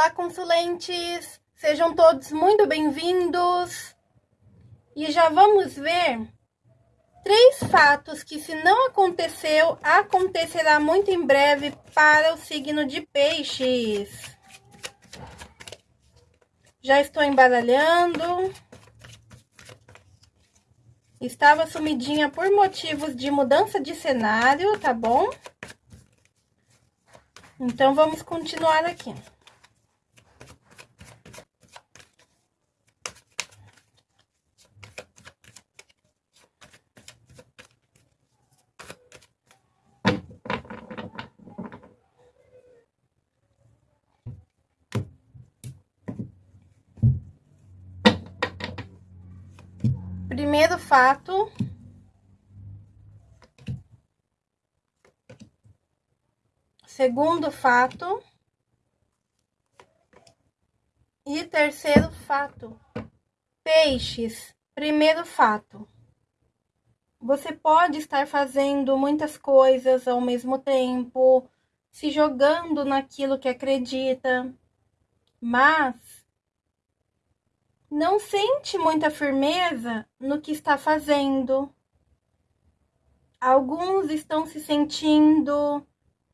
Olá, consulentes! Sejam todos muito bem-vindos! E já vamos ver três fatos que, se não aconteceu, acontecerá muito em breve para o signo de peixes. Já estou embaralhando. Estava sumidinha por motivos de mudança de cenário, tá bom? Então, vamos continuar aqui. Primeiro fato. Segundo fato. E terceiro fato. Peixes. Primeiro fato. Você pode estar fazendo muitas coisas ao mesmo tempo, se jogando naquilo que acredita, mas não sente muita firmeza no que está fazendo. Alguns estão se sentindo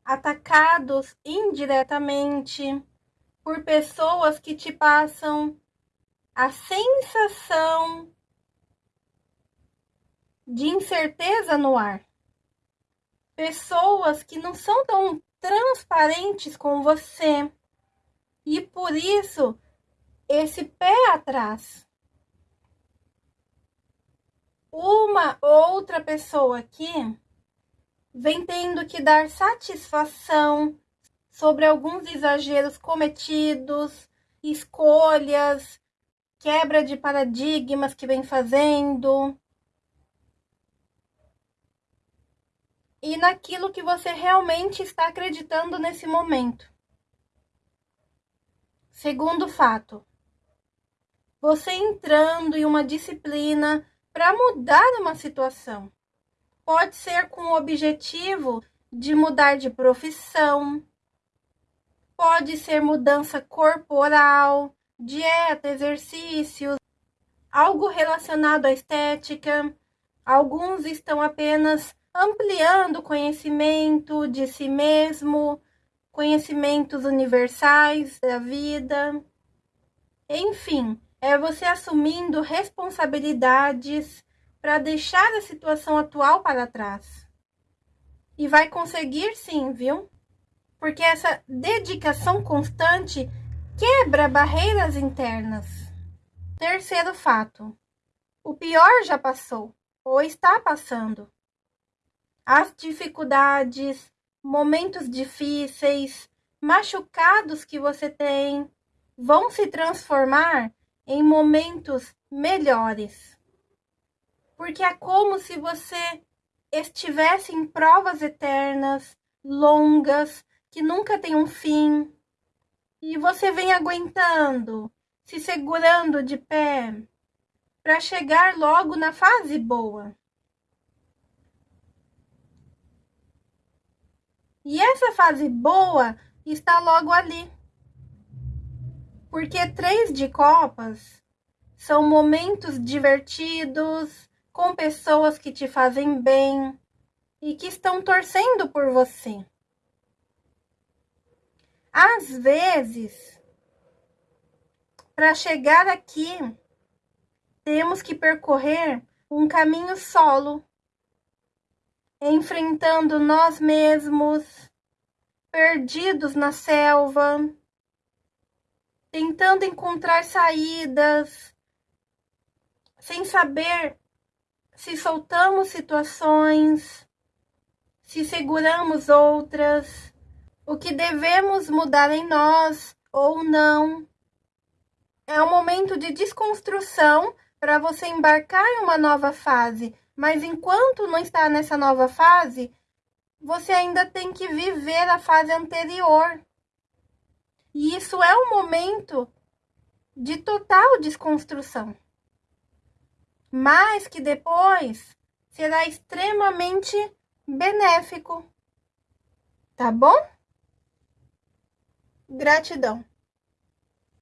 atacados indiretamente por pessoas que te passam a sensação de incerteza no ar. Pessoas que não são tão transparentes com você e por isso esse pé atrás. Uma outra pessoa aqui vem tendo que dar satisfação sobre alguns exageros cometidos, escolhas, quebra de paradigmas que vem fazendo. E naquilo que você realmente está acreditando nesse momento. Segundo fato, você entrando em uma disciplina para mudar uma situação. Pode ser com o objetivo de mudar de profissão, pode ser mudança corporal, dieta, exercícios, algo relacionado à estética. Alguns estão apenas ampliando o conhecimento de si mesmo, conhecimentos universais da vida. Enfim, é você assumindo responsabilidades para deixar a situação atual para trás. E vai conseguir sim, viu? Porque essa dedicação constante quebra barreiras internas. Terceiro fato: o pior já passou ou está passando. As dificuldades, momentos difíceis, machucados que você tem vão se transformar em momentos melhores. Porque é como se você estivesse em provas eternas, longas, que nunca tem um fim. E você vem aguentando, se segurando de pé, para chegar logo na fase boa. E essa fase boa está logo ali. Porque três de copas são momentos divertidos, com pessoas que te fazem bem e que estão torcendo por você. Às vezes, para chegar aqui, temos que percorrer um caminho solo, enfrentando nós mesmos, perdidos na selva tentando encontrar saídas, sem saber se soltamos situações, se seguramos outras, o que devemos mudar em nós ou não. É um momento de desconstrução para você embarcar em uma nova fase, mas enquanto não está nessa nova fase, você ainda tem que viver a fase anterior. E isso é um momento de total desconstrução. Mas que depois será extremamente benéfico. Tá bom? Gratidão.